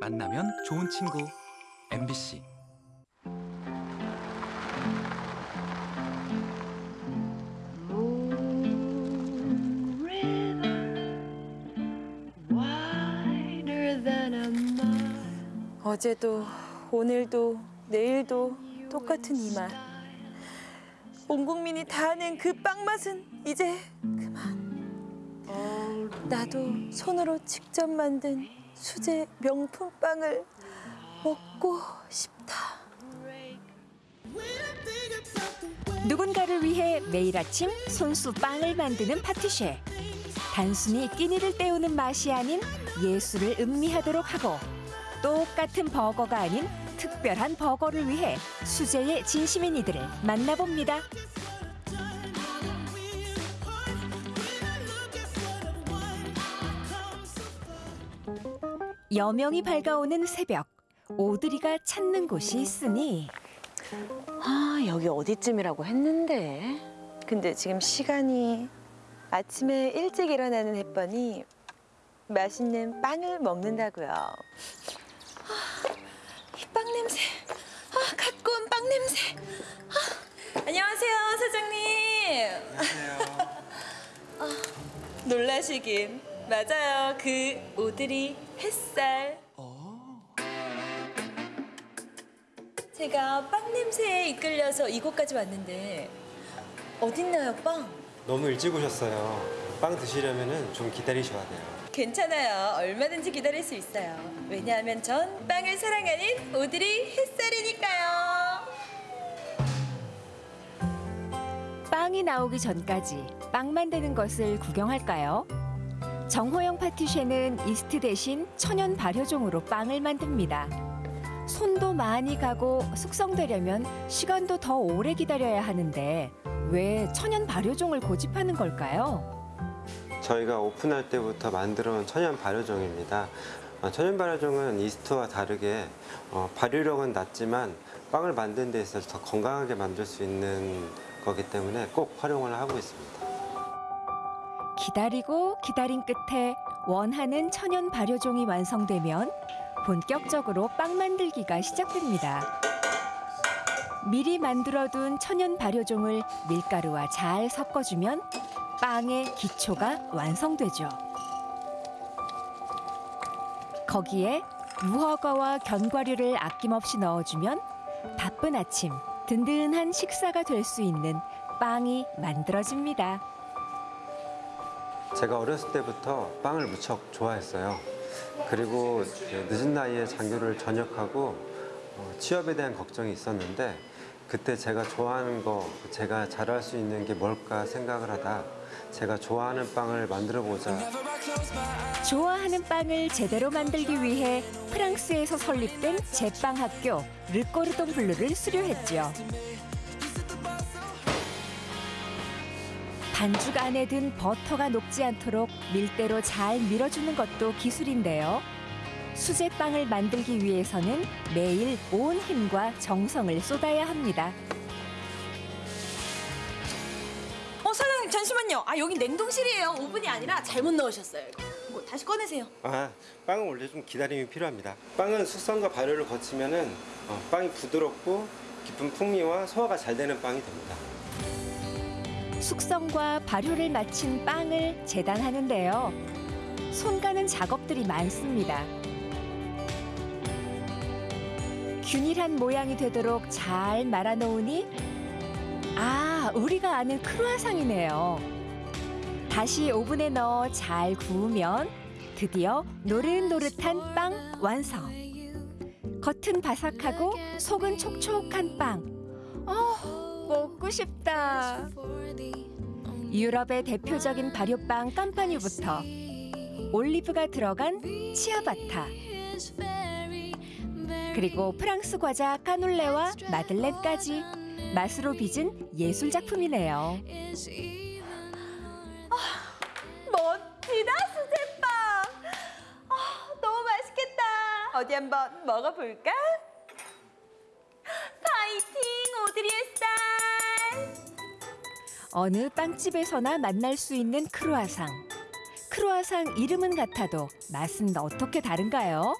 만나면 좋은 친구 MBC. 어제도 오늘도 내일도 똑같은 이 맛. 온 국민이 다 아는 그 빵 맛은 이제 그만. 나도 손으로 직접 만든 수제 명품 빵을 먹고 싶다. 누군가를 위해 매일 아침 손수 빵을 만드는 파티쉐. 단순히 끼니를 때우는 맛이 아닌 예술을 음미하도록 하고 똑같은 버거가 아닌 특별한 버거를 위해 수제의 진심인 이들을 만나봅니다. 여명이 밝아오는 새벽. 오드리가 찾는 곳이 있으니 아, 여기 어디쯤이라고 했는데. 근데 지금 시간이 아침에 일찍 일어나는 햇번이 맛있는 빵을 먹는다고요. 아, 이빵 냄새. 아, 갖고 온 빵 냄새. 아, 안녕하세요, 사장님. 안녕하세요. 아, 놀라시긴. 맞아요. 그 오드리 햇살. 제가 빵 냄새에 이끌려서 이곳까지 왔는데 어딨나요, 빵? 너무 일찍 오셨어요. 빵 드시려면 좀 기다리셔야 돼요. 괜찮아요. 얼마든지 기다릴 수 있어요. 왜냐하면 전 빵을 사랑하는 오드리 햇살이니까요. 빵이 나오기 전까지 빵 만드는 것을 구경할까요? 정호영 파티쉐는 이스트 대신 천연 발효종으로 빵을 만듭니다. 손도 많이 가고 숙성되려면 시간도 더 오래 기다려야 하는데 왜 천연 발효종을 고집하는 걸까요? 저희가 오픈할 때부터 만들어 온 천연 발효종입니다. 어, 천연 발효종은 이스트와 다르게 어, 발효력은 낮지만 빵을 만드는 데 있어서 더 건강하게 만들 수 있는 거기 때문에 꼭 활용을 하고 있습니다. 기다리고 기다린 끝에 원하는 천연 발효종이 완성되면 본격적으로 빵 만들기가 시작됩니다. 미리 만들어둔 천연 발효종을 밀가루와 잘 섞어주면 빵의 기초가 완성되죠. 거기에 무허가와 견과류를 아낌없이 넣어주면 바쁜 아침 든든한 식사가 될 수 있는 빵이 만들어집니다. 제가 어렸을 때부터 빵을 무척 좋아했어요. 그리고 늦은 나이에 장교를 전역하고 어, 취업에 대한 걱정이 있었는데 그때 제가 좋아하는 거, 제가 잘할 수 있는 게 뭘까 생각을 하다 제가 좋아하는 빵을 만들어 보자. 좋아하는 빵을 제대로 만들기 위해 프랑스에서 설립된 제빵 학교 르꼬르동 블루를 수료했죠. 반죽 안에 든 버터가 녹지 않도록 밀대로 잘 밀어주는 것도 기술인데요. 수제빵을 만들기 위해서는 매일 온 힘과 정성을 쏟아야 합니다. 어, 사장님 잠시만요. 아, 여기 냉동실이에요. 오븐이 아니라 잘못 넣으셨어요. 이거 다시 꺼내세요. 아, 빵은 원래 좀 기다림이 필요합니다. 빵은 숙성과 발효를 거치면 은 어, 빵이 부드럽고 깊은 풍미와 소화가 잘 되는 빵이 됩니다. 숙성과 발효를 마친 빵을 재단하는데요. 손 가는 작업들이 많습니다. 균일한 모양이 되도록 잘 말아놓으니 아, 우리가 아는 크루아상이네요. 다시 오븐에 넣어 잘 구우면 드디어 노릇노릇한 빵 완성. 겉은 바삭하고 속은 촉촉한 빵. 어, 먹고 싶다. 유럽의 대표적인 발효빵 깜파뉴부터 올리브가 들어간 치아바타 그리고 프랑스 과자 까놀레와 마들렌까지 맛으로 빚은 예술 작품이네요. 멋지다, 수제빵. 아, 너무 맛있겠다. 어디 한번 먹어볼까? 어느 빵집에서나 만날 수 있는 크루아상. 크루아상 이름은 같아도 맛은 어떻게 다른가요?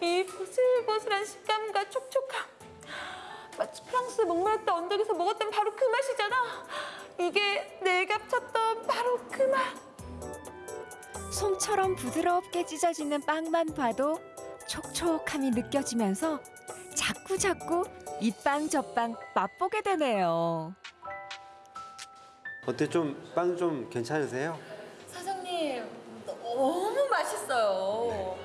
이 보슬보슬한 식감과 촉촉함. 마치 프랑스 목마르타 언덕에서 먹었던 바로 그 맛이잖아. 이게 내가 쳤던 바로 그 맛. 솜처럼 부드럽게 찢어지는 빵만 봐도 촉촉함이 느껴지면서 자꾸 자꾸 이 빵 저빵 맛보게 되네요. 어때 좀 빵 좀 괜찮으세요? 사장님 너무 맛있어요.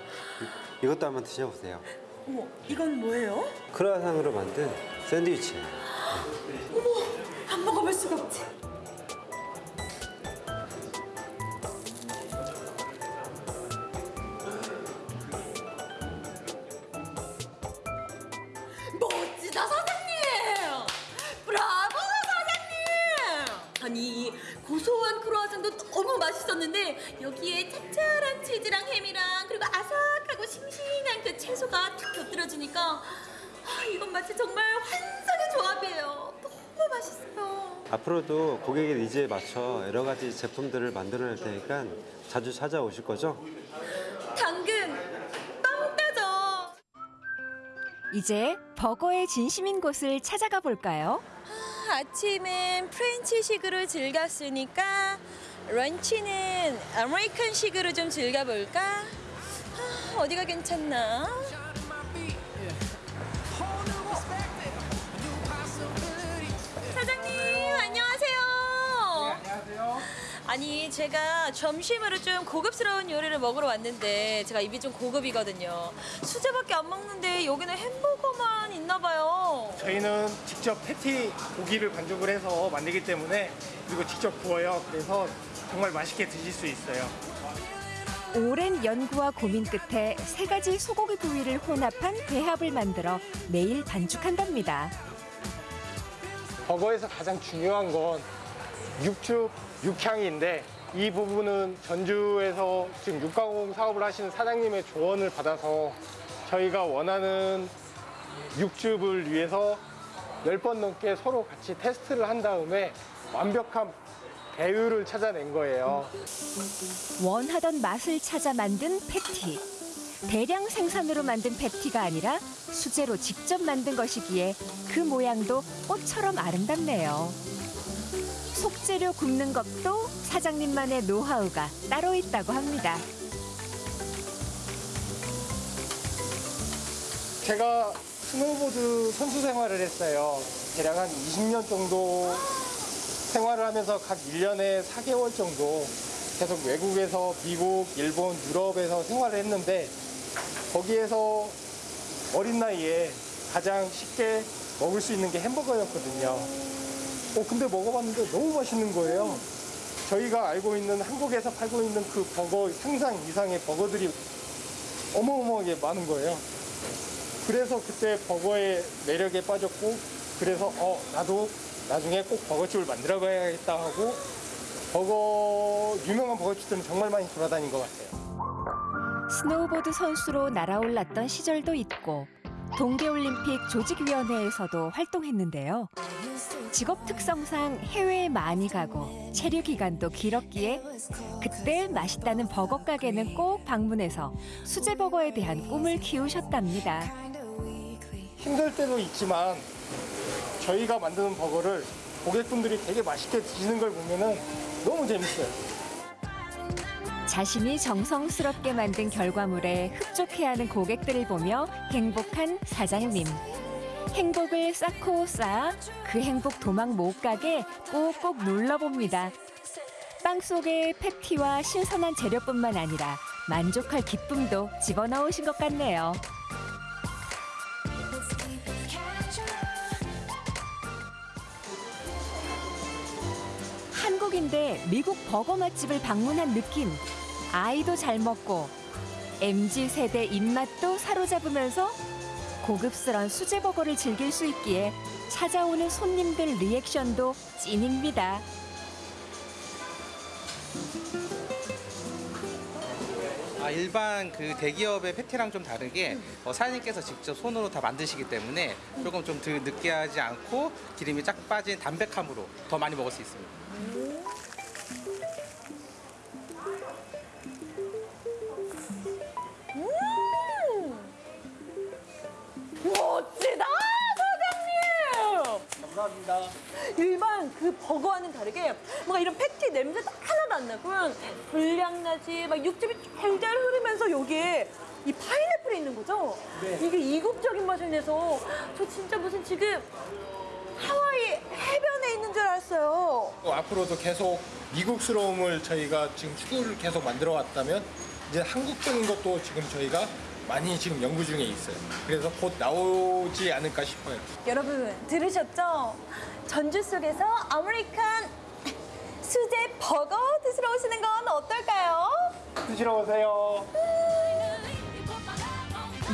이것도 한번 드셔보세요. 어머 이건 뭐예요? 크루아상으로 만든 샌드위치예요. 안 먹어볼 수가 없지. 고소한 크로아상도 너무 맛있었는데 여기에 짭짤한 치즈랑 햄이랑 그리고 아삭하고 싱싱한 그 채소가 탁 곁들여지니까 아, 이건 마치 정말 환상의 조합이에요. 너무 맛있어요. 앞으로도 고객의 니즈에 맞춰 여러 가지 제품들을 만들어낼 테니까 자주 찾아오실 거죠? 당근 빵 따져. 이제 버거의 진심인 곳을 찾아가 볼까요? 아침은 프렌치식으로 즐겼으니까 런치는 아메리칸식으로 좀 즐겨볼까? 아, 어디가 괜찮나? 아니 제가 점심으로 좀 고급스러운 요리를 먹으러 왔는데 제가 입이 좀 고급이거든요. 수제밖에 안 먹는데 여기는 햄버거만 있나 봐요. 저희는 직접 패티 고기를 반죽을 해서 만들기 때문에 그리고 직접 구워요. 그래서 정말 맛있게 드실 수 있어요. 오랜 연구와 고민 끝에 세 가지 소고기 부위를 혼합한 배합을 만들어 매일 반죽한답니다. 버거에서 가장 중요한 건 육즙, 육향인데 이 부분은 전주에서 지금 육가공 사업을 하시는 사장님의 조언을 받아서 저희가 원하는 육즙을 위해서 10번 넘게 서로 같이 테스트를 한 다음에 완벽한 배율을 찾아낸 거예요. 원하던 맛을 찾아 만든 패티. 대량 생산으로 만든 패티가 아니라 수제로 직접 만든 것이기에 그 모양도 꽃처럼 아름답네요. 속재료 굽는 것도 사장님만의 노하우가 따로 있다고 합니다. 제가 스노우보드 선수 생활을 했어요. 대략 한 20년 정도 생활을 하면서 각 1년에 4개월 정도 계속 외국에서 미국, 일본, 유럽에서 생활을 했는데 거기에서 어린 나이에 가장 쉽게 먹을 수 있는 게 햄버거였거든요. 어, 근데 먹어봤는데 너무 맛있는 거예요. 저희가 알고 있는 한국에서 팔고 있는 그 버거 상상 이상의 버거들이 어마어마하게 많은 거예요. 그래서 그때 버거의 매력에 빠졌고 그래서 어 나도 나중에 꼭 버거집을 만들어 봐야겠다 하고 버거 유명한 버거집들은 정말 많이 돌아다닌 것 같아요. 스노우보드 선수로 날아올랐던 시절도 있고 동계올림픽 조직위원회에서도 활동했는데요. 직업 특성상 해외에 많이 가고 체류 기간도 길었기에 그때 맛있다는 버거 가게는 꼭 방문해서 수제 버거에 대한 꿈을 키우셨답니다. 힘들 때도 있지만 저희가 만드는 버거를 고객분들이 되게 맛있게 드시는 걸 보면은 너무 재밌어요. 자신이 정성스럽게 만든 결과물에 흡족해하는 고객들을 보며 행복한 사장님. 행복을 쌓고 쌓아 그 행복 도망 못 가게 꼭꼭 눌러봅니다. 빵 속에 패티와 신선한 재료뿐만 아니라 만족할 기쁨도 집어넣으신 것 같네요. 한국인데 미국 버거 맛집을 방문한 느낌. 아이도 잘 먹고 MZ 세대 입맛도 사로잡으면서 고급스런 수제 버거를 즐길 수 있기에 찾아오는 손님들 리액션도 찐입니다. 아, 일반 그 대기업의 패티랑 좀 다르게 어, 사장님께서 직접 손으로 다 만드시기 때문에 조금 좀 덜 느끼하지 않고 기름이 쫙 빠진 담백함으로 더 많이 먹을 수 있습니다. 버거와는 다르게 뭔가 이런 패티 냄새도 하나도 안 나고 불량나지 막 육즙이 잘 흐르면서 여기에 이 파인애플이 있는 거죠? 이게 이국적인 맛을 내서 저 진짜 무슨 지금 하와이 해변에 있는 줄 알았어요. 또 앞으로도 계속 미국스러움을 저희가 지금 추구를 계속 만들어 왔다면 이제 한국적인 것도 지금 저희가 많이 지금 연구 중에 있어요. 그래서 곧 나오지 않을까 싶어요. 여러분 들으셨죠? 전주 속에서 American 수제 버거 드시러 오시는 건 어떨까요? 드시러 오세요.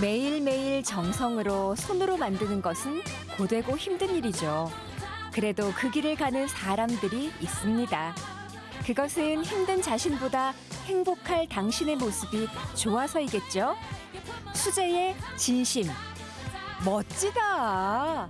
매일매일 정성으로 손으로 만드는 것은 고되고 힘든 일이죠. 그래도 그 길을 가는 사람들이 있습니다. 그것은 힘든 자신보다 행복할 당신의 모습이 좋아서이겠죠? 수제의 진심. 멋지다.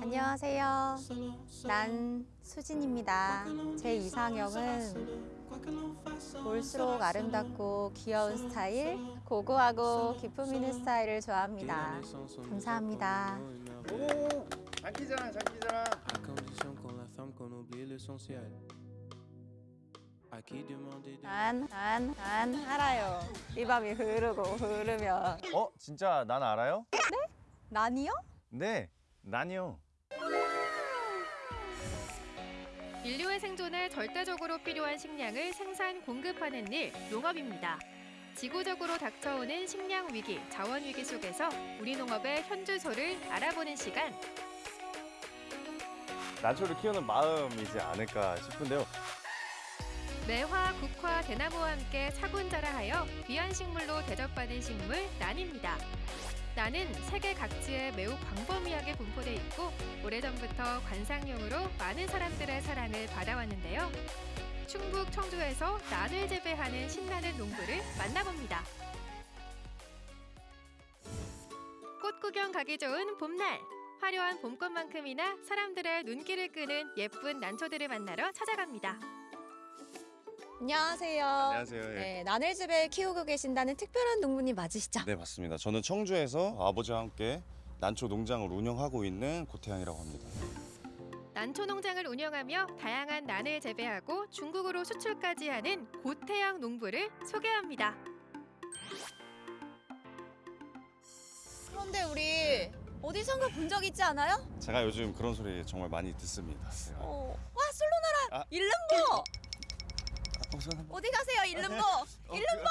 안녕하세요. 난 수진입니다. 제 이상형은 볼수록 아름답고 귀여운 스타일, 고고하고 기품 있는 스타일을 좋아합니다. 감사합니다. 오, 장기자랑, 장기자랑. 난, 난, 난 알아요. 이 밤이 흐르고 흐르면. 어? 진짜 난 알아요? 난이요? 네, 난이요. 인류의 생존에 절대적으로 필요한 식량을 생산 공급하는 일, 농업입니다. 지구적으로 닥쳐오는 식량 위기, 자원 위기 속에서 우리 농업의 현주소를 알아보는 시간. 난초를 키우는 마음이지 않을까 싶은데요. 매화, 국화, 대나무와 함께 차분자라하여 귀한 식물로 대접받은 식물 난입니다. 난은 세계 각지에 매우 광범위하게 분포돼 있고 오래전부터 관상용으로 많은 사람들의 사랑을 받아왔는데요. 충북 청주에서 난을 재배하는 신나는 농부를 만나봅니다. 꽃 구경 가기 좋은 봄날. 화려한 봄꽃만큼이나 사람들의 눈길을 끄는 예쁜 난초들을 만나러 찾아갑니다. 안녕하세요. 안녕하세요. 예. 네, 나늘집에 키우고 계신다는 특별한 농부님 맞으시죠? 네, 맞습니다. 저는 청주에서 아버지와 함께 난초 농장을 운영하고 있는 고태양이라고 합니다. 난초 농장을 운영하며 다양한 난을 재배하고 중국으로 수출까지 하는 고태양 농부를 소개합니다. 그런데 우리 어디선가 본 적 있지 않아요? 제가 요즘 그런 소리 정말 많이 듣습니다. 어, 와 솔로나라 아. 일름보 어, 한번- 어디 가세요 일름보 어, 일름보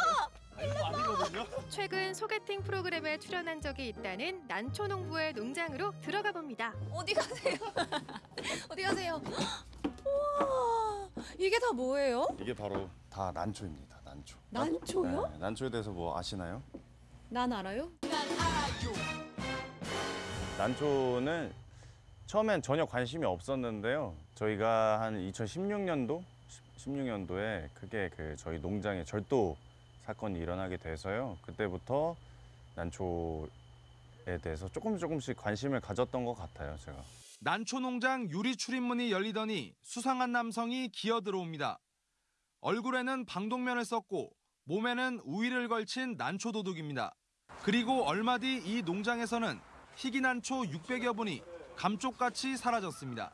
아니거든요. 최근 소개팅 프로그램에 출연한 적이 있다는 난초 농부의 농장으로 들어가 봅니다. 어디 가세요 어디 가세요 우와 이게 다 뭐예요? 이게 바로 다 난초입니다. 난초. 난초요? 네, 난초에 대해서 뭐 아시나요? 난 알아요? 난초는 처음엔 전혀 관심이 없었는데요. 저희가 한 2016년도, 16년도에 크게 그 저희 농장에 절도 사건이 일어나게 돼서요. 그때부터 난초에 대해서 조금 조금씩 관심을 가졌던 것 같아요, 제가. 난초 농장 유리 출입문이 열리더니 수상한 남성이 기어 들어옵니다. 얼굴에는 방독면을 썼고 몸에는 우위를 걸친 난초 도둑입니다. 그리고 얼마 뒤 이 농장에서는 희귀 난초 600여 분이 감쪽같이 사라졌습니다.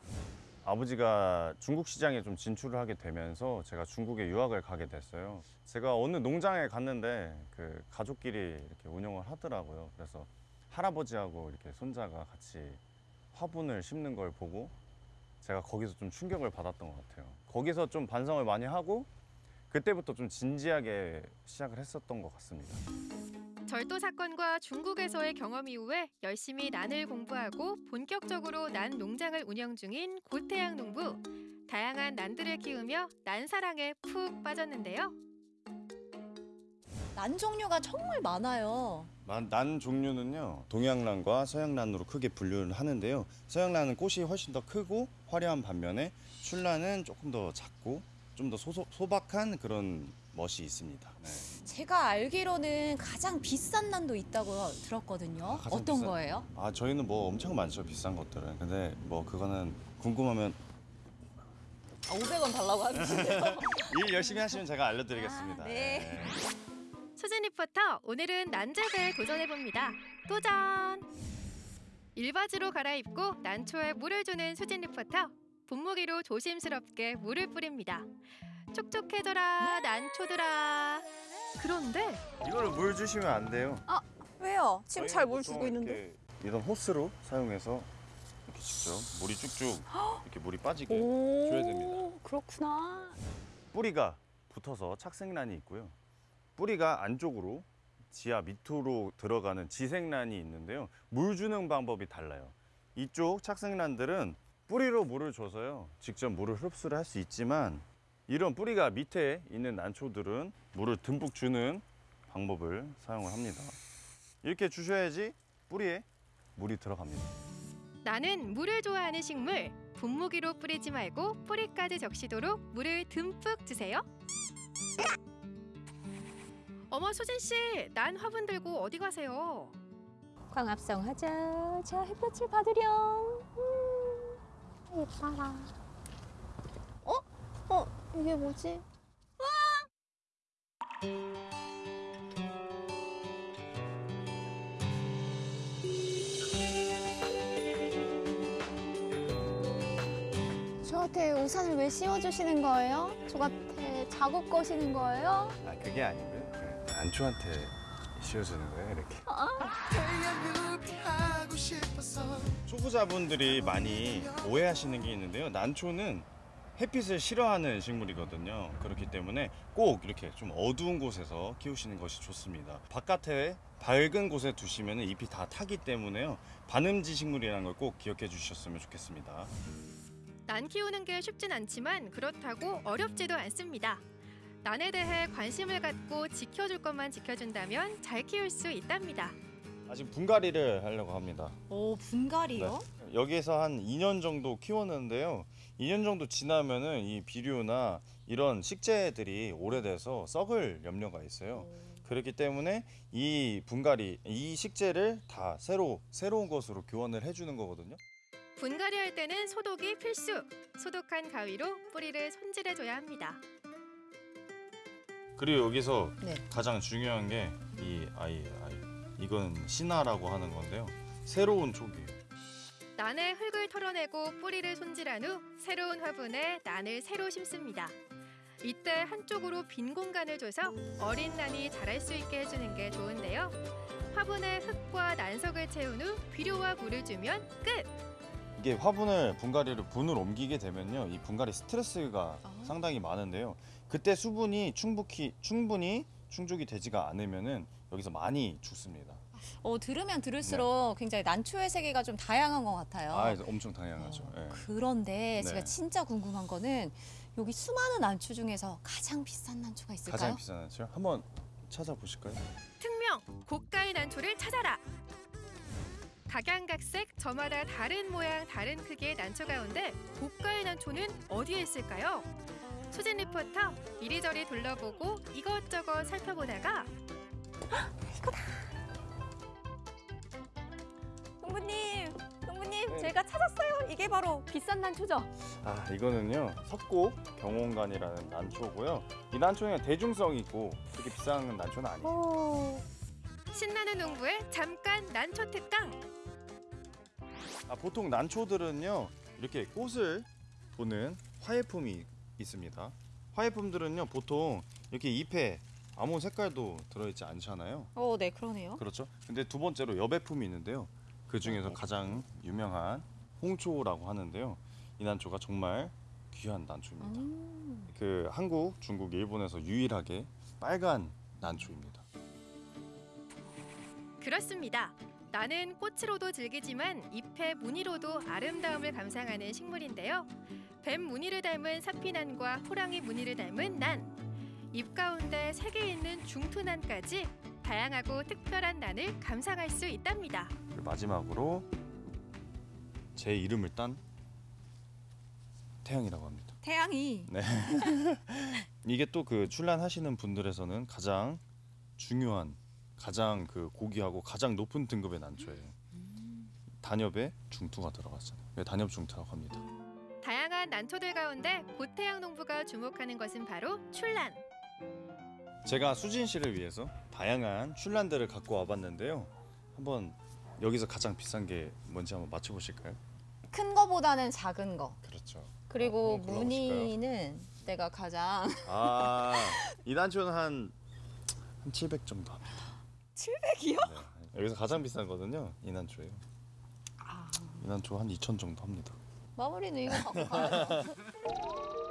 아버지가 중국 시장에 좀 진출을 하게 되면서 제가 중국에 유학을 가게 됐어요. 제가 어느 농장에 갔는데 그 가족끼리 이렇게 운영을 하더라고요. 그래서 할아버지하고 이렇게 손자가 같이 화분을 심는 걸 보고 제가 거기서 좀 충격을 받았던 것 같아요. 거기서 좀 반성을 많이 하고 그때부터 좀 진지하게 시작을 했었던 것 같습니다. 절도 사건과 중국에서의 경험 이후에 열심히 난을 공부하고 본격적으로 난 농장을 운영 중인 고태양 농부. 다양한 난들을 키우며 난 사랑에 푹 빠졌는데요. 난 종류가 정말 많아요 난, 난 종류는요 동양란과 서양란으로 크게 분류를 하는데요 서양란은 꽃이 훨씬 더 크고 화려한 반면에 출란은 조금 더 작고 좀 더 소박한 그런 멋이 있습니다 네. 제가 알기로는 가장 비싼 난도 있다고 들었거든요 아, 어떤 비싼- 거예요? 아 저희는 뭐 엄청 많죠 비싼 것들은 근데 뭐 그거는 궁금하면 아, 500원 달라고 하시네요. 일 열심히 하시면 제가 알려드리겠습니다. 아, 네. 수진 리포터 오늘은 난제배에 도전해 봅니다. 도전! 일바지로 갈아입고 난초에 물을 주는 수진 리포터. 분무기로 조심스럽게 물을 뿌립니다. 촉촉해져라 난초들아. 그런데 이거를 물 주시면 안 돼요. 아, 왜요? 지금 잘 물 주고 있는데. 이런 호스로 사용해서 이렇게 직접 물이 쭉쭉 이렇게 물이 빠지게 오, 줘야 됩니다. 그렇구나. 뿌리가 붙어서 착색란이 있고요. 뿌리가 안쪽으로 지하 밑으로 들어가는 지색란이 있는데요. 물 주는 방법이 달라요. 이쪽 착색란들은 뿌리로 물을 줘서요. 직접 물을 흡수를 할 수 있지만 이런 뿌리가 밑에 있는 난초들은 물을 듬뿍 주는 방법을 사용을 합니다. 이렇게 주셔야지 뿌리에 물이 들어갑니다. 나는 물을 좋아하는 식물. 분무기로 뿌리지 말고 뿌리까지 적시도록 물을 듬뿍 주세요. 어머 수진 씨, 난 화분 들고 어디 가세요? 광합성 하자. 자, 햇볕을 받으렴. 음, 예뻐라. 어? 어, 이게 뭐지? 저한테 우산을 왜 씌워주시는 거예요? 저한테 작업 거시는 거예요? 아 그게 아니고요. 그 난초한테 씌워주는 거예요, 이렇게. 초보자분들이 많이 오해하시는 게 있는데요. 난초는 햇빛을 싫어하는 식물이거든요. 그렇기 때문에 꼭 이렇게 좀 어두운 곳에서 키우시는 것이 좋습니다. 바깥에 밝은 곳에 두시면 잎이 다 타기 때문에요. 반음지 식물이라는 걸 꼭 기억해 주셨으면 좋겠습니다. 난 키우는 게 쉽진 않지만 그렇다고 어렵지도 않습니다. 난에 대해 관심을 갖고 지켜줄 것만 지켜준다면 잘 키울 수 있답니다. 아직 분갈이를 하려고 합니다. 오, 분갈이요? 네. 여기에서 한 2년 정도 키웠는데요. 2년 정도 지나면은 이 비료나 이런 식재들이 오래돼서 썩을 염려가 있어요. 그렇기 때문에 이 분갈이, 이 식재를 다 새로 새로운 것으로 교환을 해주는 거거든요. 분갈이 할 때는 소독이 필수. 소독한 가위로 뿌리를 손질해줘야 합니다. 그리고 여기서 네. 가장 중요한 게 이 아이 아 이 이건 신화라고 하는 건데요. 새로운 촉이에요. 난의 흙을 털어내고 뿌리를 손질한 후 새로운 화분에 난을 새로 심습니다. 이때 한쪽으로 빈 공간을 줘서 어린 난이 자랄 수 있게 해주는 게 좋은데요. 화분에 흙과 난석을 채운 후 비료와 물을 주면 끝! 이게 화분을 분갈이를 분을 옮기게 되면요 이 분갈이 스트레스가 상당히 많은데요 그때 수분이 충분히 충분히 충족이 되지가 않으면 은 여기서 많이 죽습니다. 어, 들으면 들을수록 굉장히 난초의 세계가 좀 다양한 것 같아요. 아 엄청 다양하죠. 예. 그런데 제가 네. 진짜 궁금한 거는 여기 수많은 난초 중에서 가장 비싼 난초가 있을까요? 가장 비싼 난초 한번 찾아보실까요? 특명 고가의 난초를 찾아라. 각양각색 저마다 다른 모양 다른 크기의 난초 가운데 고가의 난초는 어디에 있을까요? 수진 리포터 이리저리 둘러보고 이것저것 살펴보다가 농부님, 농부님, 제가 찾았어요. 이게 바로 비싼 난초죠? 아 이거는요 석고 경원간이라는 난초고요. 이 난초는 대중성이 있고 그렇게 비싼 난초는 아니에요. 오. 신나는 농부의 잠깐 난초 특강. 아, 보통 난초들은요 이렇게 꽃을 보는 화예품이 있습니다. 화예품들은요 보통 이렇게 잎에 아무 색깔도 들어있지 않잖아요. 어, 네, 그러네요. 그렇죠. 근데 두 번째로 여배품이 있는데요. 그 중에서 가장 유명한 홍초라고 하는데요. 이 난초가 정말 귀한 난초입니다. 음. 그 한국, 중국, 일본에서 유일하게 빨간 난초입니다. 그렇습니다. 나는 꽃으로도 즐기지만 잎의 무늬로도 아름다움을 감상하는 식물인데요. 뱀 무늬를 닮은 사피난과 호랑이 무늬를 닮은 난. 잎 가운데 색이 있는 중투난까지 다양하고 특별한 난을 감상할 수 있답니다. 마지막으로 제 이름을 딴 태양이라고 합니다. 태양이 네. 이게 또 그 출란하시는 분들에서는 가장 중요한, 가장 그 고귀하고 가장 높은 등급의 난초예요. 단엽에 중투가 들어갔잖아요. 단엽 중투라고 합니다. 다양한 난초들 가운데 고태양 농부가 주목하는 것은 바로 출란. 제가 수진 씨를 위해서 다양한 출란들을 갖고 와봤는데요. 한번 여기서 가장 비싼 게 뭔지 한번 맞춰보실까요? 큰 거보다는 작은 거. 그렇죠. 그리고 골라보실까요? 무늬는 내가 가장 아, 이 난초는 한, 한 700 정도 합니다. 700이요? 네. 여기서 가장 비싼 거는요, 이 난초예요. 이 난초 한 2천 정도 합니다. 마무리는 이거 갖고 가요.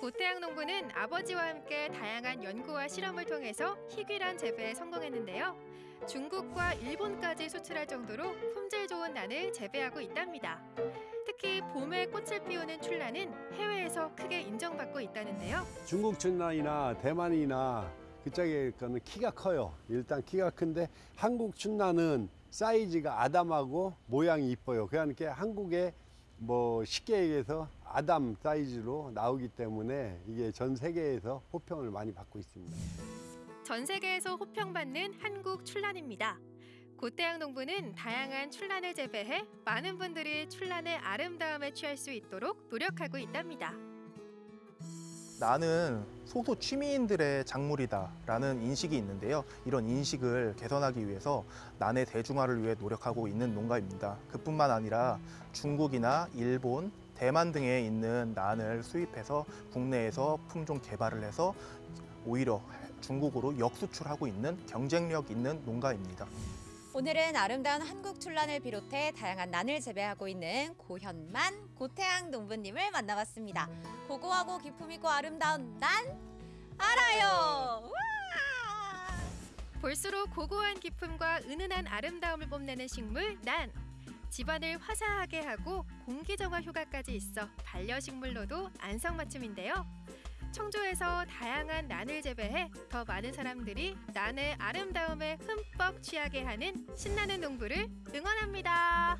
고태양 농부는 아버지와 함께 다양한 연구와 실험을 통해서 희귀란 재배에 성공했는데요. 중국과 일본까지 수출할 정도로 품질 좋은 난을 재배하고 있답니다. 특히 봄에 꽃을 피우는 출란은 해외에서 크게 인정받고 있다는데요. 중국 춘란이나 대만이나 그쪽에 거는 키가 커요. 일단 키가 큰데 한국 춘란은 사이즈가 아담하고 모양이 이뻐요. 그러니까 한국에 뭐 쉽게 얘기해서 아담 사이즈로 나오기 때문에 이게 전 세계에서 호평을 많이 받고 있습니다. 전 세계에서 호평받는 한국 출란입니다. 고태양 농부는 다양한 출란을 재배해 많은 분들이 출란의 아름다움에 취할 수 있도록 노력하고 있답니다. 나는 소수 취미인들의 작물이다 라는 인식이 있는데요. 이런 인식을 개선하기 위해서 난의 대중화를 위해 노력하고 있는 농가입니다. 그뿐만 아니라 중국이나 일본, 대만 등에 있는 난을 수입해서 국내에서 품종 개발을 해서 오히려 중국으로 역수출하고 있는 경쟁력 있는 농가입니다. 오늘은 아름다운 한국 출란을 비롯해 다양한 난을 재배하고 있는 고현만 고태양 농부님을 만나봤습니다. 고고하고 기품 있고 아름다운 난 알아요. 볼수록 고고한 기품과 은은한 아름다움을 뽐내는 식물 난. 집안을 화사하게 하고 공기 정화 효과까지 있어 반려식물로도 안성맞춤인데요. 청주에서 다양한 난을 재배해 더 많은 사람들이 난의 아름다움에 흠뻑 취하게 하는 신나는 농부를 응원합니다.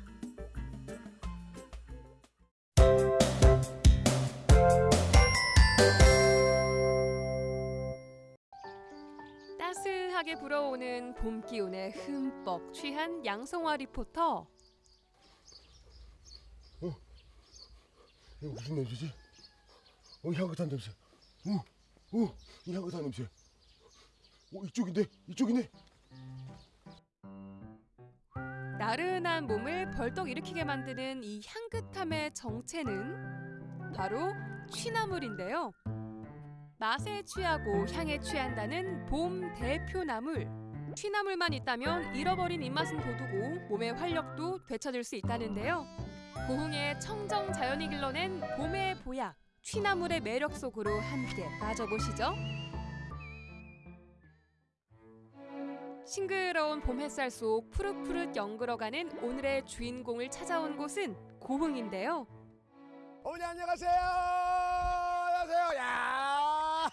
따스하게 불어오는 봄 기운에 흠뻑 취한 양성화 리포터. 이거 무슨 냄새지? 어, 향긋한 냄새. 어, 어, 이 향긋한 냄새. 어, 이쪽인데, 이쪽이네. 나른한 몸을 벌떡 일으키게 만드는 이 향긋함의 정체는 바로 취나물인데요. 맛에 취하고 향에 취한다는 봄 대표 나물. 취나물만 있다면 잃어버린 입맛은 돋우고 몸의 활력도 되찾을 수 있다는데요. 고흥의 청정 자연이 길러낸 봄의 보약, 취나물의 매력 속으로 함께 빠져보시죠. 싱그러운 봄 햇살 속 푸릇푸릇 연그러가는 오늘의 주인공을 찾아온 곳은 고흥인데요. 어머니 안녕하세요. 안녕하세요. 야,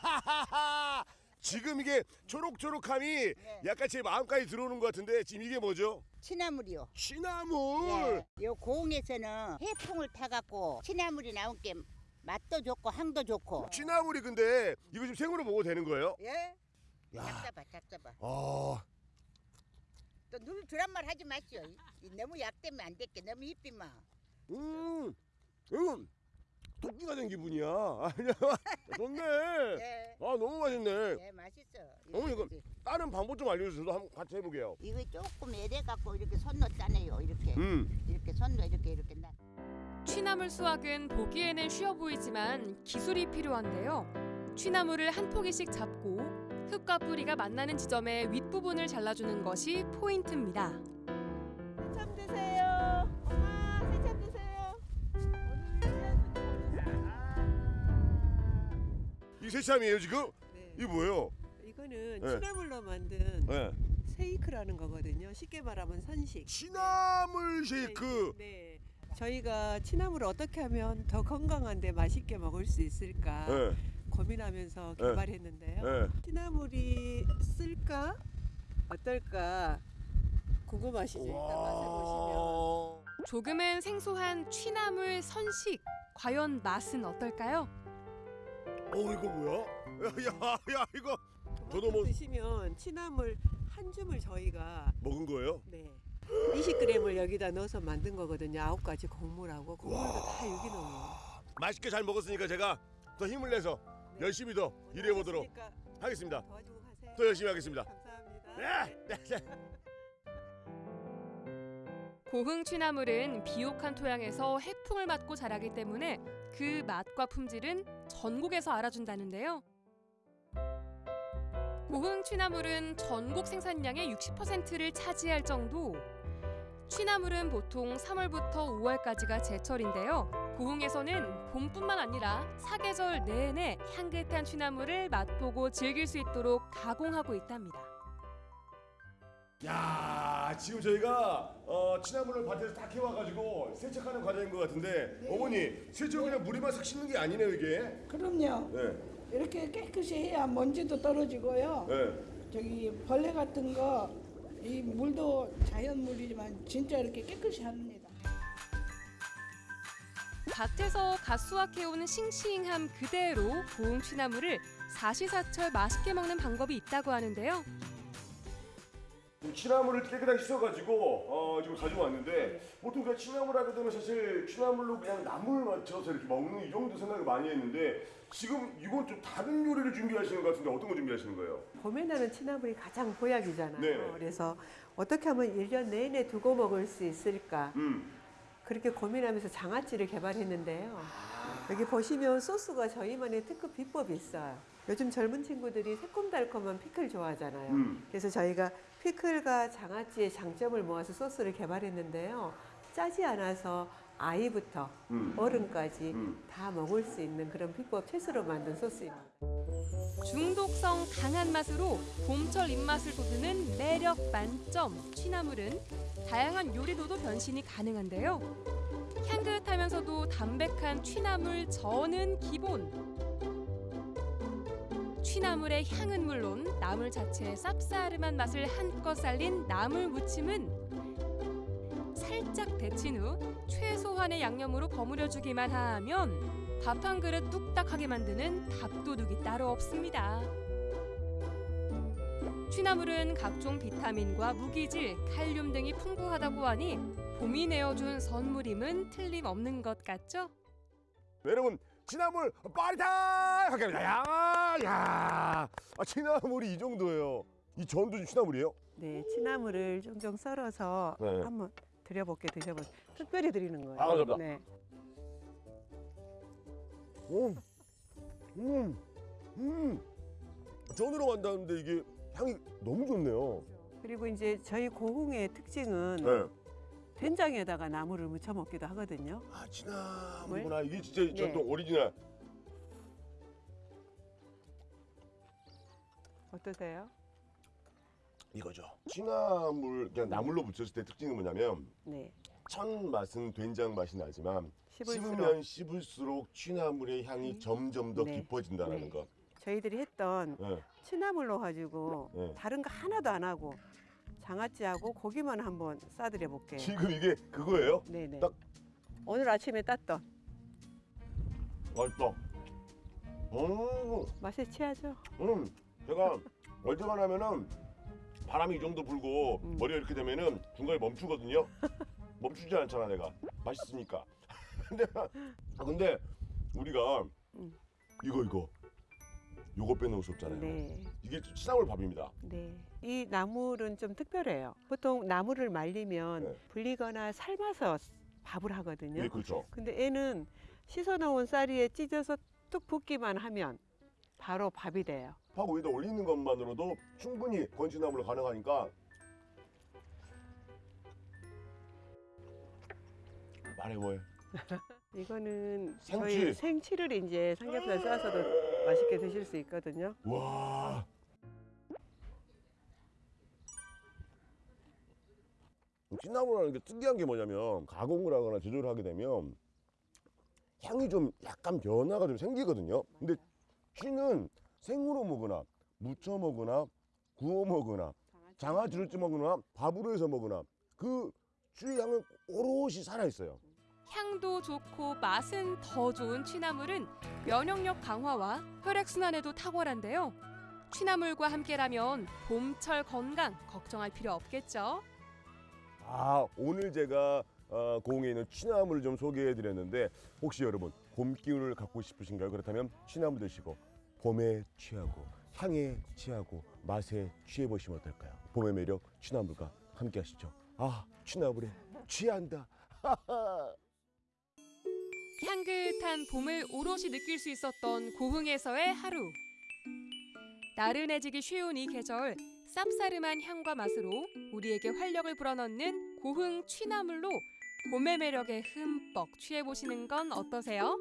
지금 이게 초록초록함이 약간 제 마음까지 들어오는 것 같은데 지금 이게 뭐죠? 취나물이요. 취나물. 예. 요 고흥에서는 해풍을 타갖고 취나물이 나온 게 맛도 좋고 향도 좋고. 취나물이 근데 이거 지금 생으로 먹어도 되는 거예요? 예. 야. 잡숴봐, 잡숴봐. 아, 또눈 드란 말 하지 마시오. 너무 약되면 안 될게. 너무 이삐 마. 음, 음, 토끼가 된 기분이야. 아니야, 좋네. 예. 아, 너무 맛있네. 예, 맛있어. 어머니 이거 다른 방법 좀 알려주세요. 저도 한번 같이 해보게요. 이거 조금 애대 갖고 이렇게 손로 짜내요. 이렇게. 음. 이렇게 손로 이렇게 이렇게 나. 취나물 수확은 보기에는 쉬워 보이지만 기술이 필요한데요. 취나물을 한 포기씩 잡고 흙과 뿌리가 만나는 지점의 윗부분을 잘라주는 것이 포인트입니다. 참 드세요. 이 새참이에요 지금? 이게 뭐예요? 이거는 네. 취나물로 만든 네. 세이크라는 거거든요. 쉽게 말하면 선식. 취나물 쉐이크. 네. 저희가 취나물을 어떻게 하면 더 건강한데 맛있게 먹을 수 있을까 네. 고민하면서 네. 개발했는데요. 네. 취나물이 쓸까 어떨까 궁금하시죠? 일단 맛을 보시면. 조금은 생소한 취나물 선식. 과연 맛은 어떨까요? 어 이거 뭐야? 야, 야 이거 저도 뭐 드시면 취나물 한 줌을 저희가 먹은 거예요? 네 20g을 여기다 넣어서 만든 거거든요. 아홉 가지 곡물하고 곡물도 다 유기농이에요. 맛있게 잘 먹었으니까 제가 더 힘을 내서 열심히 더 일해 보도록 하겠습니다. 더 열심히 하겠습니다. 네. 네. 네. 고흥 취나물은 비옥한 토양에서 해풍을 맞고 자라기 때문에 그 맛과 품질은 전국에서 알아준다는데요. 고흥 취나물은 전국 생산량의 60%를 차지할 정도. 취나물은 보통 3월부터 5월까지가 제철인데요. 고흥에서는 봄뿐만 아니라 사계절 내내 향긋한 취나물을 맛보고 즐길 수 있도록 가공하고 있답니다. 야 지금 저희가 어, 취나물을 밭에서 다 캐와가지고 세척하는 과정인 것 같은데 어머니 세척 그냥 물에만 싹 씻는 게 아니네요 이게. 그럼요. 네. 이렇게 깨끗이 해야 먼지도 떨어지고요. 네. 저기 벌레 같은 거 이 물도 자연물이지만 진짜 이렇게 깨끗이 합니다. 밭에서 갓 수확해오는 싱싱함 그대로 고흥 취나물을 사시사철 맛있게 먹는 방법이 있다고 하는데요. 취나물을 깨끗하게 씻어가지고 어, 지금 가져왔는데 보통 그냥 취나물 하게 되면 사실 취나물로 그냥 나물 맞춰서 이렇게 먹는 이 정도 생각을 많이 했는데 지금 이건 좀 다른 요리를 준비하시는 것 같은데 어떤 거 준비하시는 거예요? 봄에 나는 취나물이 가장 보약이잖아요. 네. 그래서 어떻게 하면 일 년 내내 두고 먹을 수 있을까? 음. 그렇게 고민하면서 장아찌를 개발했는데요. 여기 보시면 소스가 저희만의 특급 비법이 있어요. 요즘 젊은 친구들이 새콤달콤한 피클 좋아하잖아요. 음. 그래서 저희가 피클과 장아찌의 장점을 모아서 소스를 개발했는데요. 짜지 않아서 아이부터 음. 어른까지 음. 다 먹을 수 있는 그런 비법 채소로 만든 소스입니다. 중독성 강한 맛으로 봄철 입맛을 돋우는 매력 만점 취나물은 다양한 요리로도 변신이 가능한데요. 향긋하면서도 담백한 취나물 전은 기본. 취나물의 향은 물론 나물 자체의 쌉싸름한 맛을 한껏 살린 나물 무침은 살짝 데친 후 최소한의 양념으로 버무려주기만 하면 밥 한 그릇 뚝딱하게 만드는 밥도둑이 따로 없습니다. 취나물은 각종 비타민과 무기질, 칼륨 등이 풍부하다고 하니 봄이 내어준 선물임은 틀림없는 것 같죠? 여러분 취나물 빠르다 하게 합니다. 야, 야, 아, 취나물이 이 정도예요. 이 전도 취나물이에요? 네, 취나물을 종종 썰어서 네. 한번 드려볼게 드셔보세요. 특별히 드리는 거예요. 아, 감사합니다. 네. 음, 음, 음. 전으로 만드는데 이게 향이 너무 좋네요. 그리고 이제 저희 고흥의 특징은 네. 된장에다가 나물을 무쳐 먹기도 하거든요. 아, 취나물구나. 이게 진짜 네. 전통 오리지널. 어떠세요? 이거죠. 취나물 그냥 나물로 무쳤을 때 특징은 뭐냐면 네. 첫 맛은 된장 맛이 나지만 씹을수록. 씹으면 씹을수록 취나물의 향이 점점 더 네. 깊어진다는 네. 거. 저희들이 했던 네. 취나물로 가지고 네. 다른 거 하나도 안 하고 장아찌하고 고기만 한번 싸드려 볼게요. 지금 이게 그거예요? 네네. 딱 오늘 아침에 땄던 맛있다. 음, 맛에 취하죠? 음, 제가 얼때만 하면은 바람이 이 정도 불고 음. 머리가 이렇게 되면은 중간에 멈추거든요. 멈추지 않잖아 내가 맛있으니까. 근데 아, 근데 우리가 음. 이거 이거 요거 빼놓을 수 없잖아요. 네. 이게 취나물 밥입니다. 네. 이 나물은 좀 특별해요. 보통 나물을 말리면 불리거나 삶아서 밥을 하거든요. 네, 그렇죠. 근데 얘는 씻어놓은 쌀이에 찢어서 뚝 붓기만 하면 바로 밥이 돼요. 밥 위에다 올리는 것만으로도 충분히 건치나물로 가능하니까 말해 뭐해. 이거는 생치. 저희 생치를 이제 삼겹살 싸서도 맛있게 드실 수 있거든요. 와. 찐나물이라는 게 특이한 게 뭐냐면 가공을 하거나 제조를 하게 되면 향이 좀 약간 변화가 좀 생기거든요. 근데 쥐는 생으로 먹으나 무쳐 먹으나 구워 먹으나 장아찌를 찌 먹으나 밥으로 해서 먹으나 그 쥐의 향은 오롯이 살아 있어요. 향도 좋고 맛은 더 좋은 취나물은 면역력 강화와 혈액순환에도 탁월한데요. 취나물과 함께라면 봄철 건강 걱정할 필요 없겠죠. 아 오늘 제가 어, 고흥에 있는 취나무를 좀 소개해 드렸는데 혹시 여러분 봄 기운을 갖고 싶으신가요? 그렇다면 취나무 드시고 봄에 취하고 향에 취하고 맛에 취해 보시면 어떨까요? 봄의 매력 취나물과 함께 하시죠. 아 취나물에 취한다. 향긋한 봄을 오롯이 느낄 수 있었던 고흥에서의 하루. 나른해지기 쉬운 이 계절, 쌉싸름한 향과 맛으로 우리에게 활력을 불어넣는 고흥 취나물로 봄의 매력에 흠뻑 취해보시는 건 어떠세요?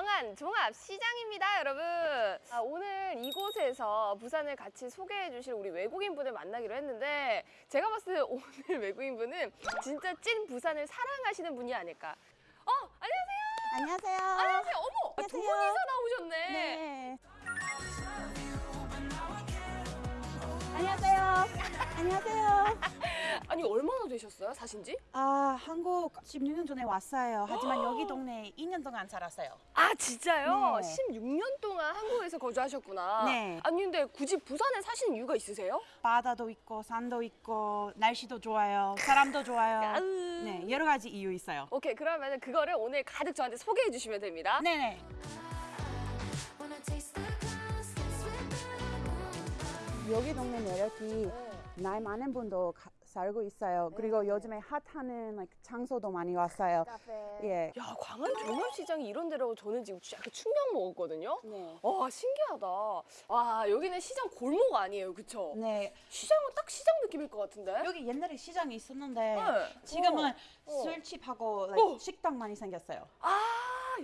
광안 종합시장입니다, 여러분. 아, 오늘 이곳에서 부산을 같이 소개해 주실 우리 외국인 분을 만나기로 했는데 제가 봤을 때 오늘 외국인 분은 진짜 찐 부산을 사랑하시는 분이 아닐까. 어, 안녕하세요. 안녕하세요. 안녕하세요. 어머, 두 안녕하세요. 분이서 나오셨네. 네. 안녕하세요. 안녕하세요. 아니, 얼마나 되셨어요, 사신 지? 아, 한국 16년 전에 왔어요. 하지만 어. 여기 동네에 2년 동안 살았어요. 아, 진짜요? 네. 16년 동안 한국에서 거주하셨구나. 네. 아니, 근데 굳이 부산에 사시는 이유가 있으세요? 바다도 있고 산도 있고 날씨도 좋아요. 사람도 좋아요. 네, 여러 가지 이유 있어요. 오케이, 그러면 그거를 오늘 가득 저한테 소개해 주시면 됩니다. 네네. 여기 동네 매력이 나이 많은 분도 가- 살고 있어요. 그리고 요즘에 핫하는 like, 장소도 많이 왔어요. 예. 야, 광안 종합시장이 이런 데라고 저는 지금 약간 충격 먹었거든요. 네. 와, 신기하다. 와, 여기는 시장 골목 아니에요, 그쵸? 네. 시장은 딱 시장 느낌일 것 같은데? 여기 옛날에 시장이 있었는데 네. 지금은 어. 어. 술집하고 like, 어. 식당 많이 생겼어요. 아,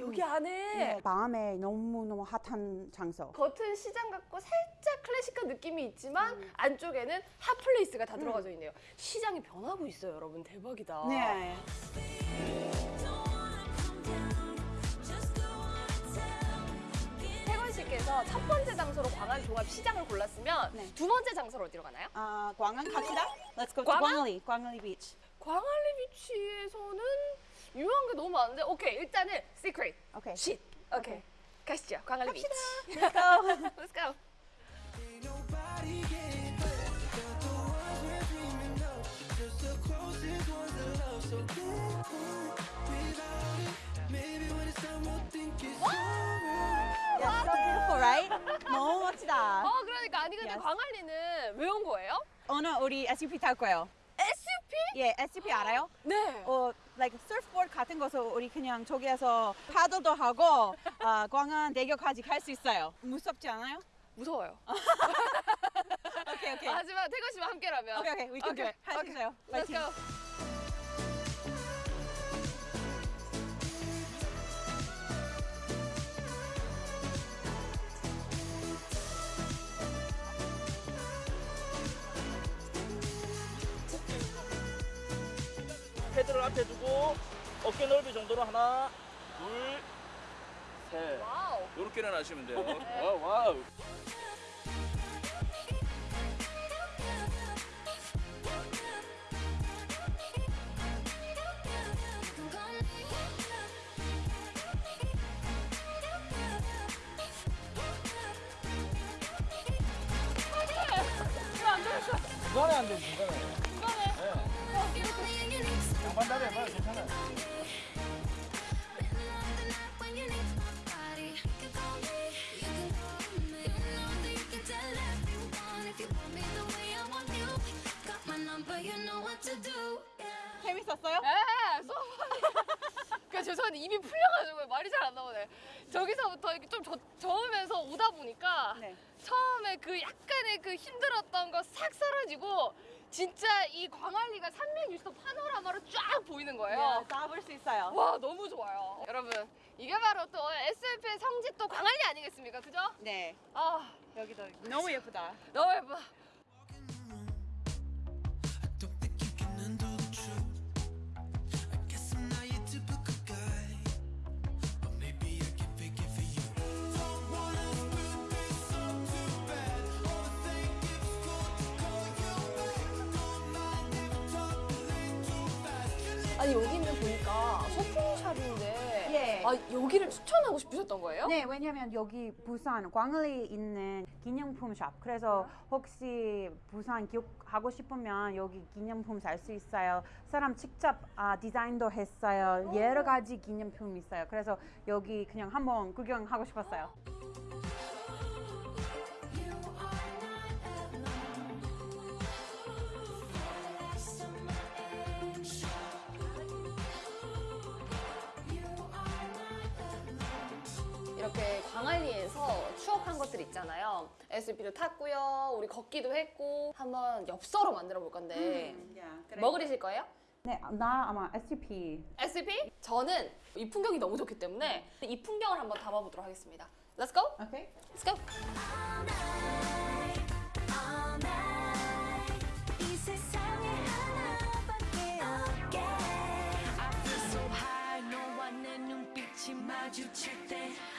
여기 안에 네, 밤에 너무 너무 핫한 장소. 겉은 시장 같고 살짝 클래식한 느낌이 있지만 안쪽에는 hot place가 다 들어가져 있네요. 시장이 변하고 있어요, 여러분. 대박이다. 네. 태건 씨께서 첫 번째 장소로 광안 종합 시장을 골랐으면 두 번째 장소로 어디로 가나요? 아, 광안 갑시다. Let's go to 광안? 광안리, 광안리 beach. 광안리 beach에서는 유명한 게 너무 많은데 오케이 일단은 secret 오케이 쉿 오케이 가시죠 광안리 beach Let's go. Let's go. Yeah, so beautiful, right? 너무 멋지다. 어 그러니까 아니 근데 Yes. 광안리는 왜 온 거예요? 오늘 우리 SUP 탈 거예요. 예, SUP 알아요? 네. 어, like surfboard 같은 거서 우리 그냥 저기에서 파도도 하고 아, 광안 대교까지 갈 수 있어요. 무섭지 않아요? 무서워요. 오케이, 오케이. 하지만 태건 씨와 함께라면 오케이, 오케이. We can do it. 할수 있어요. Let's 파이팅. go 패드를 앞에 두고 어깨 넓이 정도로 하나, 둘, 셋. 와우. 이렇게 일어나시면 돼요. 와우, 와우. 이거 안 되겠어 중간에 안 돼, 중간에. 네. 양반 다리 해봐요, 괜찮아요. 재밌었어요? 네, 수업. 그 죄송한데 입이 풀려가지고 말이 잘 안 나오네. 저기서부터 이렇게 좀 저, 저으면서 오다 보니까 처음에 그 약간의 그 힘들었던 거 싹 사라지고 진짜 이 광안리가 360도 파노라마로 쫙 보이는 거예요. 다볼 수 있어요. 와 너무 좋아요. 여러분 이게 바로 또 SF의 성지 또 광안리 아니겠습니까? 그죠? 네. 아 여기도 너무 예쁘다. 너무 예뻐. Guess 아 여기를 추천하고 싶으셨던 거예요? 네, 왜냐면 여기 부산 광안리에 있는 기념품 샵. 그래서 혹시 부산 기억하고 싶으면 여기 기념품 살 수 있어요. 사람 직접 아, 디자인도 했어요. 여러 가지 기념품 있어요. 그래서 여기 그냥 한번 구경하고 싶었어요. 이렇게 광안리에서 추억한 것들 있잖아요. SUP도 탔고요. 우리 걷기도 했고 한번 엽서로 만들어 볼 건데 뭐 그리실 거예요? 네, 나 아마 SUP. SUP? 저는 이 풍경이 너무 좋기 때문에 이 풍경을 한번 담아보도록 하겠습니다. Let's go. Okay. Let's go. 상에 하나밖에 없게. I feel so high. 너와 내 눈빛이 마주칠 때.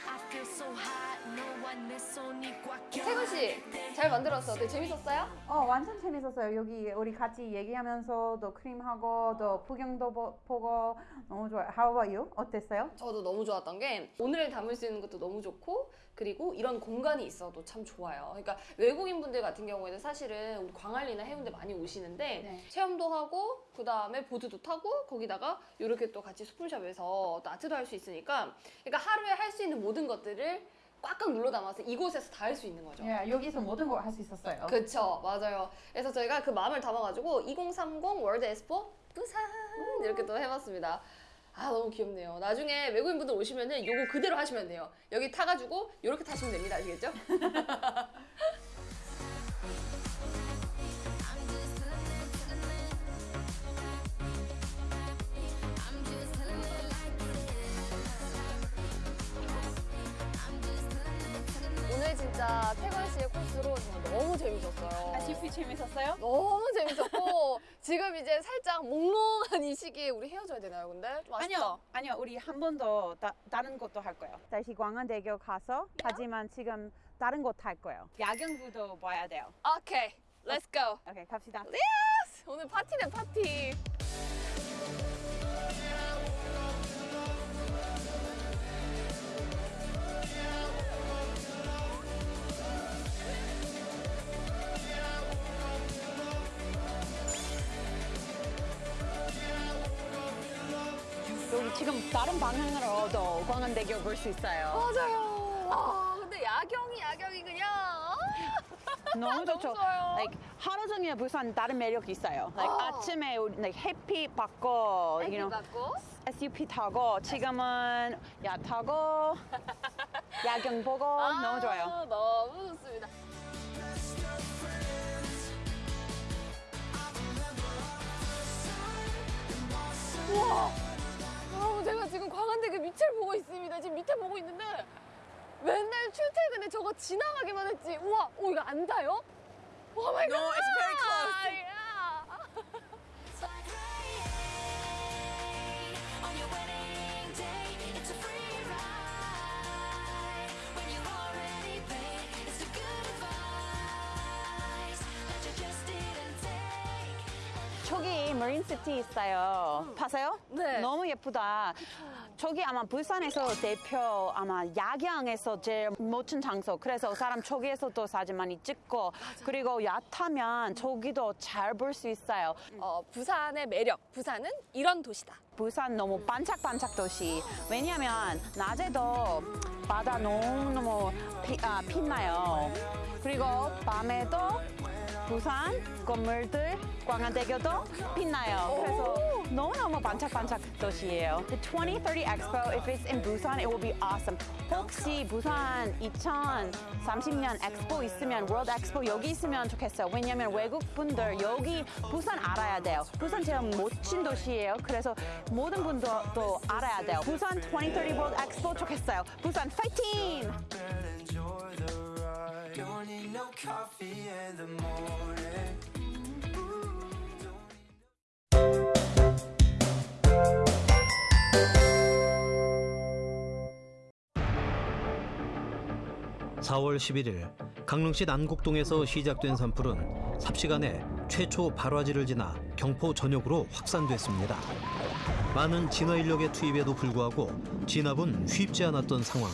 I feel so high. 너와 내 손이 꽉 태근 씨, 잘 만들었어. 되게 재밌었어요? 어, 완전 재밌었어요. 여기 우리 같이 얘기하면서 또 크림하고 또 풍경도 보, 보고 너무 좋아요. How about you? 어땠어요? 저도 너무 좋았던 게 오늘을 담을 수 있는 것도 너무 좋고 그리고 이런 공간이 있어도 참 좋아요. 그러니까 외국인 분들 같은 경우에는 사실은 우리 광안리나 해운대 많이 오시는데 체험도 하고 그 다음에 보드도 타고 거기다가 이렇게 또 같이 소품샵에서 또 아트도 할 수 있으니까 그러니까 하루에 할 수 있는 모든 것들을 꽉꽉 눌러 담아서 이곳에서 다 할 수 있는 거죠. 예, 여기서 모든 걸 할 수 있었어요. 그쵸 맞아요 그래서 저희가 그 마음을 담아가지고 2030 월드 엑스포 부산 이렇게 또 해봤습니다 아 너무 귀엽네요 나중에 외국인분들 오시면은 요거 그대로 하시면 돼요 여기 타가지고 이렇게 타시면 됩니다 아시겠죠? 진짜 태관 씨의 코스로 정말 너무 재밌었어요. SUP 재밌었어요? 너무 재밌었고 지금 이제 살짝 몽롱한 이 시기에 우리 헤어져야 되나요, 근데? 아니요, 아니요. 우리 한 번 더 다른 것도 할 거예요. 다시 광안대교 가서 하지만 지금 다른 곳 할 거예요. 야경 view도 봐야 돼요. 오케이, let's go. 오케이, 갑시다. Yes! 오늘 파티네 파티. 지금 다른 방향으로도 광안대교 볼 수 있어요. 맞아요. 아, 근데 야경이 야경이 그냥. 너무 좋죠. 좋아요. Like, 하루 종일 부산 다른 매력이 있어요. Like, 어. 아침에 우리, like, 햇빛 받고, 햇빛 you know, 받고. SUP 타고, 지금은 야 타고, 야경 보고 너무 좋아요. 아, 너무 좋습니다. 우와! 여러분 제가 지금 광안대교 밑을 보고 있습니다. 지금 밑에 보고 있는데 맨날 출퇴근에 저거 지나가기만 했지. 우와, 오 이거 안 닿아요? Oh my God! No, it's very close. 머린시티 있어요. 봤어요? 네. 너무 예쁘다. 저기 아마 부산에서 대표 아마 야경에서 제일 멋진 장소. 그래서 사람 저기에서도 사진 많이 찍고 그리고 야타면 저기도 잘 볼 수 있어요. 어, 부산의 매력. 부산은 이런 도시다. 부산 너무 반짝반짝 도시. 왜냐면 낮에도 바다 너무너무 피, 아, 빛나요. 그리고 밤에도 부산 건물들 광안대교도 빛나요. 그래서 너무너무 반짝반짝 도시예요. The 2030 Expo, if it's in Busan, it will be awesome. 혹시 부산 2030년 엑스포 있으면 World Expo 여기 있으면 좋겠어요. 왜냐면 외국 분들 여기 부산 알아야 돼요. 부산 제일 멋진 도시예요. 그래서 모든 분들도 알아야 돼요. 부산 2030 World Expo 좋겠어요. 부산 파이팅! Enjoy the ride. Don't need no coffee in the morning. 사월 11일 강릉시 난곡동에서 시작된 산불은 삽시간에 최초 발화지를 지나 경포 전역으로 확산됐습니다. 많은 진화 인력의 투입에도 불구하고 진압은 쉽지 않았던 상황.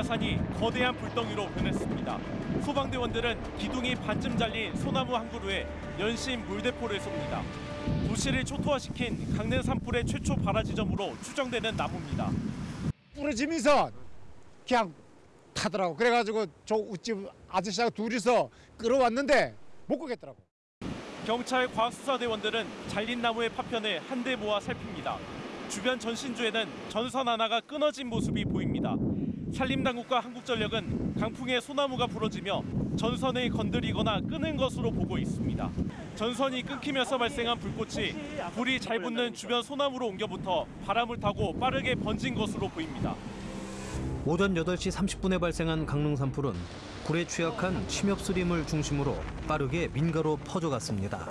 빼곡한 야산이 거대한 불덩이로 변했습니다. 소방대원들은 기둥이 반쯤 잘린 소나무 한 그루에 연신 물대포를 쏩니다. 도시를 초토화시킨 강릉 산불의 최초 발화 지점으로 추정되는 나무입니다. 부러지면서 그냥 타더라고. 그래가지고 저 우집 아저씨하고 둘이서 끌어왔는데 못 끄겠더라고. 경찰 과학수사대원들은 잘린 나무의 파편을 한데 모아 살핍니다. 주변 전신주에는 전선 하나가 끊어진 모습이 보입니다. 산림당국과 한국전력은 강풍에 소나무가 부러지며 전선을 건드리거나 끄는 것으로 보고 있습니다. 전선이 끊기면서 발생한 불꽃이 불이 잘 붙는 주변 소나무로 옮겨붙어 바람을 타고 빠르게 번진 것으로 보입니다. 오전 8시 30분에 발생한 강릉 산불은 불에 취약한 침엽수림을 중심으로 빠르게 민가로 퍼져갔습니다.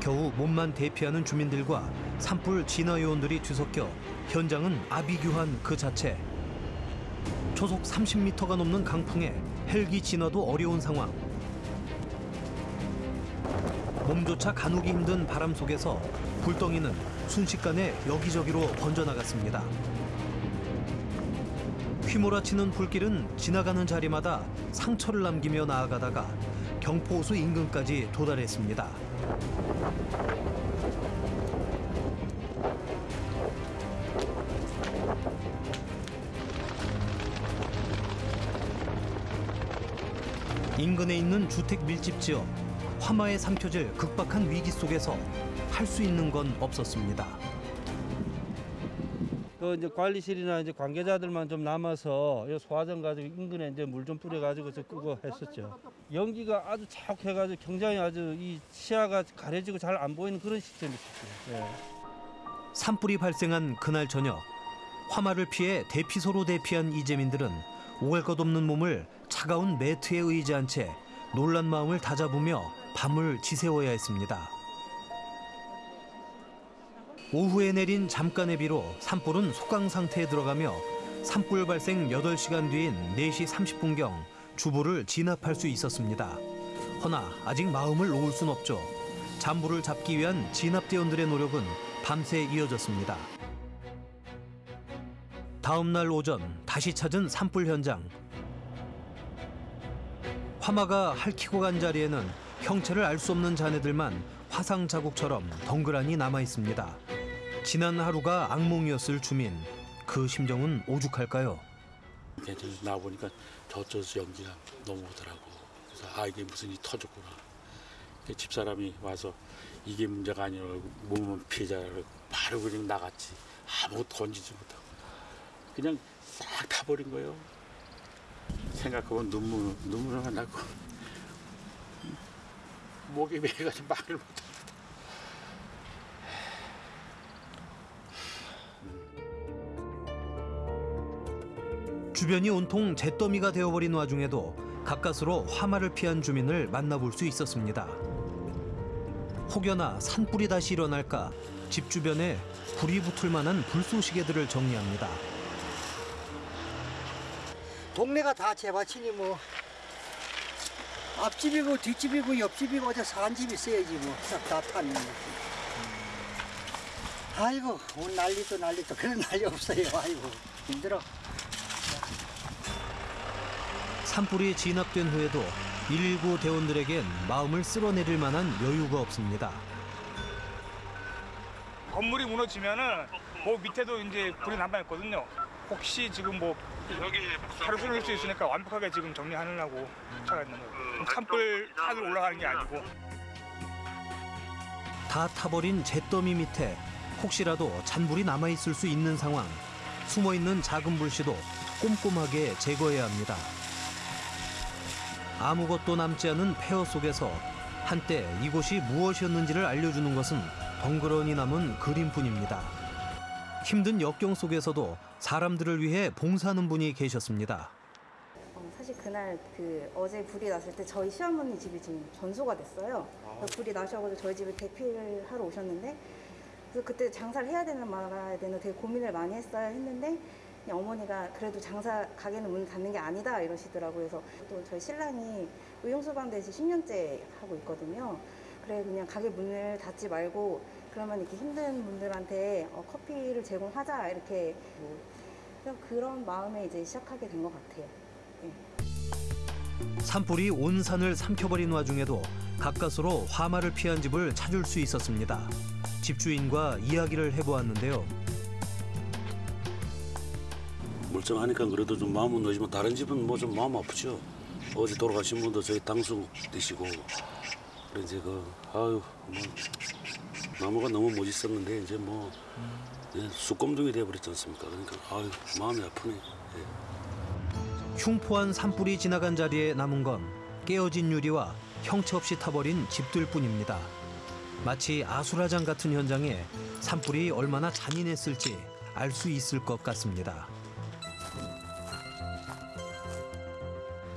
겨우 몸만 대피하는 주민들과 산불 진화 요원들이 뒤섞여 현장은 아비규환 그 자체. 초속 30m가 넘는 강풍에 헬기 진화도 어려운 상황. 몸조차 가누기 힘든 바람 속에서 불덩이는 순식간에 여기저기로 번져나갔습니다. 휘몰아치는 불길은 지나가는 자리마다 상처를 남기며 나아가다가 경포호수 인근까지 도달했습니다. 인근에 있는 주택 밀집 지역 화마에 삼켜질 극박한 위기 속에서 할 수 있는 건 없었습니다. 그 이제 관리실이나 이제 관계자들만 좀 남아서 이 소화전 가지고 인근에 이제 물 좀 뿌려 가지고 저 끄고 했었죠. 연기가 아주 자욱해 가지고 굉장히 아주 이 시야가 가려지고 잘 안 보이는 그런 시스템이었어요. 예. 산불이 발생한 그날 저녁 화마를 피해 대피소로 대피한 이재민들은 오갈 것 없는 몸을 차가운 매트에 의지한 채 놀란 마음을 다잡으며 밤을 지새워야 했습니다. 오후에 내린 잠깐의 비로 산불은 속강 상태에 들어가며 산불 발생 8시간 뒤인 4시 30분경 주부를 진압할 수 있었습니다. 허나 아직 마음을 놓을 순 없죠. 잔불을 잡기 위한 진압대원들의 노력은 밤새 이어졌습니다. 다음 날 오전 다시 찾은 산불 현장. 화마가 핥히고 간 자리에는 형체를 알 수 없는 잔해들만 화상 자국처럼 덩그러니 남아 있습니다. 지난 하루가 악몽이었을 주민. 그 심정은 오죽할까요? 괜찮아 나 보니까 저쪽에서 연기가 넘어오더라고. 그래서 아 이게 무슨 일이 터졌구나. 그 집사람이 와서 이게 문제가 아니라고 몸은 피해자라고 바로 그냥 나갔지. 아무것도 건지지 못하고 그냥 싹 타버린 거예요. 생각하면 눈물 눈물만 나고 목이 메가지고 말을 못해. 주변이 온통 잿더미가 되어버린 와중에도 가까스로 화마를 피한 주민을 만나볼 수 있었습니다. 혹여나 산불이 다시 일어날까 집 주변에 불이 붙을 만한 불쏘시개들을 정리합니다. 동네가 다 재밭이니 뭐 앞집이고 뒷집이고 옆집이고 어디 사는 집 있어야지 뭐다 타는 거지. 아이고 오늘 난리도 난리도 그런 난리 없어요. 아이고 힘들어. 산불이 진압된 후에도 119 대원들에겐 마음을 쓸어내릴 만한 여유가 없습니다. 건물이 무너지면은 그 밑에도 이제 불이 남아있거든요. 혹시 지금 뭐 하루 쓸 수 있으니까 완벽하게 지금 정리하느라고 차가 있는 거예요. 산불 산을 올라가는 게 아니고. 다 타버린 잿더미 밑에 혹시라도 잔불이 남아 있을 수 있는 상황. 숨어 있는 작은 불씨도 꼼꼼하게 제거해야 합니다. 아무것도 남지 않은 폐허 속에서 한때 이곳이 무엇이었는지를 알려주는 것은 덩그러니 남은 그림뿐입니다. 힘든 역경 속에서도 사람들을 위해 봉사하는 분이 계셨습니다. 어, 사실 그날 그 어제 불이 났을 때 저희 시어머니 집이 지금 전소가 됐어요. 그래서 불이 나셔가지고 저희 집에 대피를 하러 오셨는데 그래서 그때 장사를 해야 되는 말아야 되는 되게 고민을 많이 했어야 했는데 어머니가 그래도 장사 가게는 문 닫는 게 아니다 이러시더라고요. 그래서 또 저희 신랑이 의용소방대에서 10년째 하고 있거든요. 그래 그냥 가게 문을 닫지 말고 그러면 이렇게 힘든 분들한테 어, 커피를 제공하자 이렇게 뭐 그런 마음에 이제 시작하게 된 것 같아요. 네. 산불이 온 산을 삼켜버린 와중에도 가까스로 화마를 피한 집을 찾을 수 있었습니다. 집주인과 이야기를 해보았는데요. 멀쩡하니까 그래도 좀 마음은 놓지만 다른 집은 뭐 좀 마음 아프죠. 어제 돌아가신 분도 저희 당수 되시고 그래 이제 그 아유 뭐 나무가 너무 멋있었는데 이제 뭐 예, 쑥검둥이 돼버렸지 않습니까? 그러니까 아유 마음이 아프네. 예. 흉포한 산불이 지나간 자리에 남은 건 깨어진 유리와 형체 없이 타버린 집들 뿐입니다. 마치 아수라장 같은 현장에 산불이 얼마나 잔인했을지 알 수 있을 것 같습니다.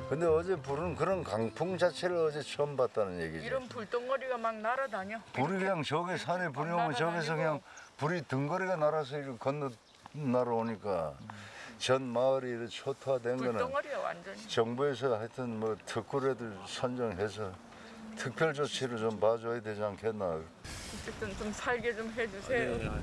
근데 어제 불은 그런 강풍 자체를 어제 처음 봤다는 얘기지. 이런 불덩어리가 막 날아다녀. 불이 그냥 저기 산에 불이 오면 저기서 그냥 불이 등거리가 날아서 이렇게 건너 날아오니까 전 마을이 이렇게 초토화된 거는. 정부에서 하여튼 뭐 특구래들 선정해서 특별 조치를 좀 봐줘야 되지 않겠나. 어쨌든 좀 살게 좀 해주세요.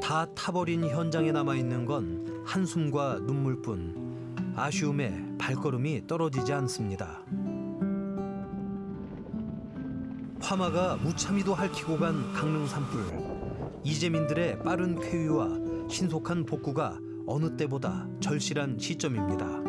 다 타버린 현장에 남아 있는 건 한숨과 눈물뿐. 아쉬움에 발걸음이 떨어지지 않습니다. 화마가 무참히도 핥히고 간 강릉 산불. 이재민들의 빠른 쾌유와 신속한 복구가 어느 때보다 절실한 시점입니다.